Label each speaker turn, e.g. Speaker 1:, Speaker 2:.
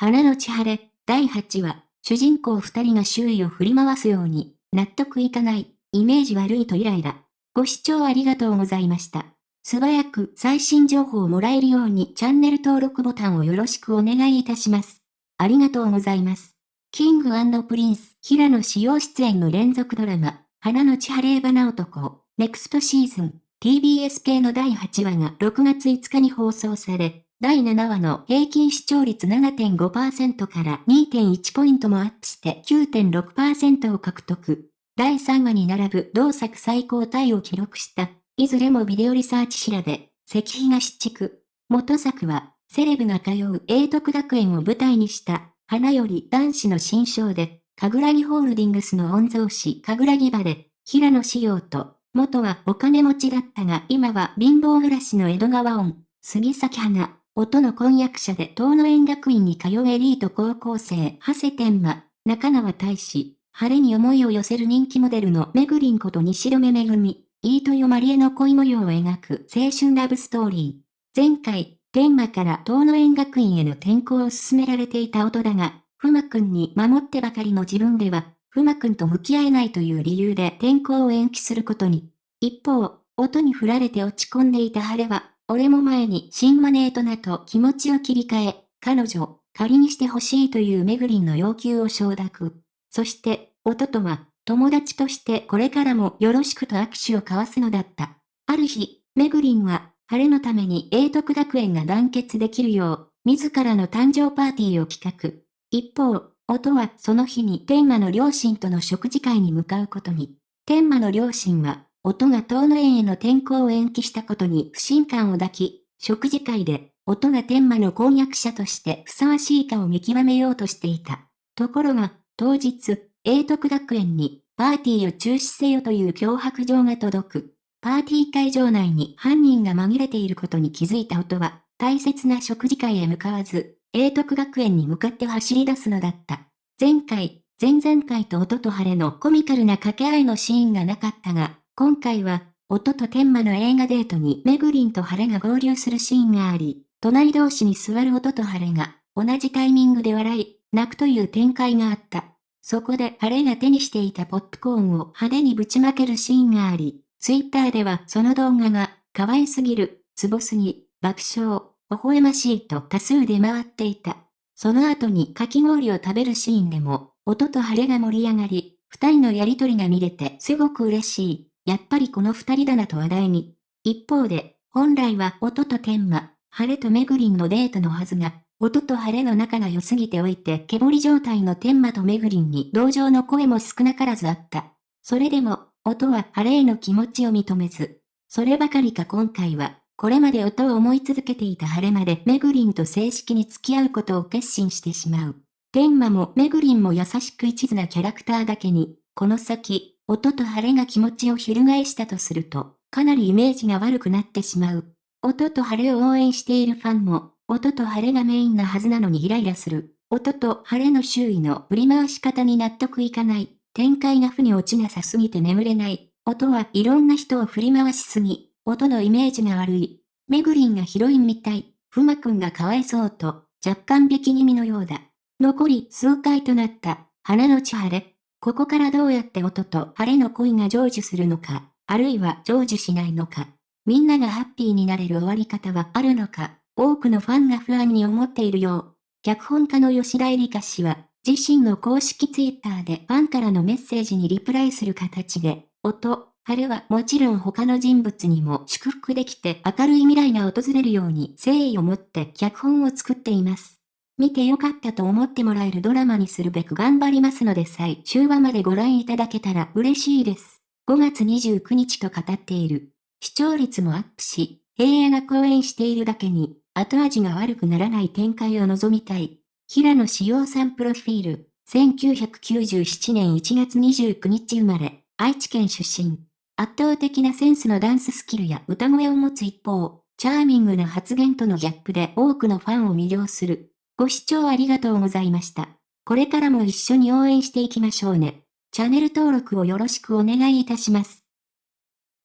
Speaker 1: 花のち晴れ、第8話、主人公二人が周囲を振り回すように、納得いかない、イメージ悪いとイライラ。ご視聴ありがとうございました。素早く最新情報をもらえるようにチャンネル登録ボタンをよろしくお願いいたします。ありがとうございます。 King & Prince、平野紫耀出演の連続ドラマ、花のち晴れ花男、 Next Season、TBS 系の第8話が6月5日に放送され、第7話の平均視聴率7.5%から2.1ポイントもアップして9.6%を獲得。第3話に並ぶ同作最高タイを記録した、いずれもビデオリサーチ調べ、石東地区。元作は、セレブが通う英徳学園を舞台にした、花より男子の新章で、神楽木ホールディングスの御曹司神楽木場で、平野志陽と、元はお金持ちだったが今は貧乏暮らしの江戸川音、杉咲花、音の婚約者で東野園学院に通うエリート高校生、長谷天馬、中川大志、晴れに思いを寄せる人気モデルのめぐりんこと西留めぐみ、飯豊まりえの恋模様を描く青春ラブストーリー。前回、天馬から東野園学院への転校を進められていた音だが、ふまくんに守ってばかりの自分では、ふまくんと向き合えないという理由で転校を延期することに。一方、音に振られて落ち込んでいた晴れは、俺も前に新マネートナと気持ちを切り替え、彼女、仮にしてほしいというめぐりんの要求を承諾。そして、音とは、友達としてこれからもよろしくと握手を交わすのだった。ある日、めぐりんは、晴れのために英徳学園が団結できるよう、自らの誕生パーティーを企画。一方、音はその日に天馬の両親との食事会に向かうことに。天馬の両親は、音が東野園への転校を延期したことに不信感を抱き、食事会で、音が天馬の婚約者としてふさわしいかを見極めようとしていた。ところが、当日、英徳学園に、パーティーを中止せよという脅迫状が届く。パーティー会場内に犯人が紛れていることに気づいた音は、大切な食事会へ向かわず、英徳学園に向かって走り出すのだった。前回、前々回と音と晴れのコミカルな掛け合いのシーンがなかったが、今回は、音と天馬の映画デートにめぐりんと晴れが合流するシーンがあり、隣同士に座る音と晴れが、同じタイミングで笑い、泣くという展開があった。そこで晴れが手にしていたポップコーンを派手にぶちまけるシーンがあり、ツイッターではその動画が、可愛すぎる、ツボすぎ、爆笑、微笑ましいと多数出回っていた。その後にかき氷を食べるシーンでも、音と晴れが盛り上がり、二人のやりとりが見れてすごく嬉しい。やっぱりこの二人だなと話題に。一方で、本来は音と天馬、晴れとめぐりんのデートのはずが、音と晴れの仲が良すぎておいて、けぼり状態の天馬とめぐりんに同情の声も少なからずあった。それでも、音は晴れへの気持ちを認めず。そればかりか今回は、これまで音を思い続けていた晴れまでめぐりんと正式に付き合うことを決心してしまう。天馬もめぐりんも優しく一途なキャラクターだけに、この先、音と晴れが気持ちを翻したとすると、かなりイメージが悪くなってしまう。音と晴れを応援しているファンも、音と晴れがメインなはずなのにイライラする。音と晴れの周囲の振り回し方に納得いかない。展開が負に落ちなさすぎて眠れない。音はいろんな人を振り回しすぎ。音のイメージが悪い。めぐりんがヒロインみたい。ふまくんがかわいそうと、若干引き気味のようだ。残り数回となった、花の千晴れ。ここからどうやって音と晴れの恋が成就するのか、あるいは成就しないのか、みんながハッピーになれる終わり方はあるのか、多くのファンが不安に思っているよう。脚本家の吉田絵里香氏は、自身の公式ツイッターでファンからのメッセージにリプライする形で、音、晴れはもちろん他の人物にも祝福できて明るい未来が訪れるように誠意を持って脚本を作っています。見てよかったと思ってもらえるドラマにするべく頑張りますので最終話までご覧いただけたら嬉しいです。5月29日と語っている。視聴率もアップし、平野が講演しているだけに、後味が悪くならない展開を望みたい。平野志陽さんプロフィール。1997年1月29日生まれ、愛知県出身。圧倒的なセンスのダンススキルや歌声を持つ一方、チャーミングな発言とのギャップで多くのファンを魅了する。ご視聴ありがとうございました。これからも一緒に応援していきましょうね。チャンネル登録をよろしくお願いいたします。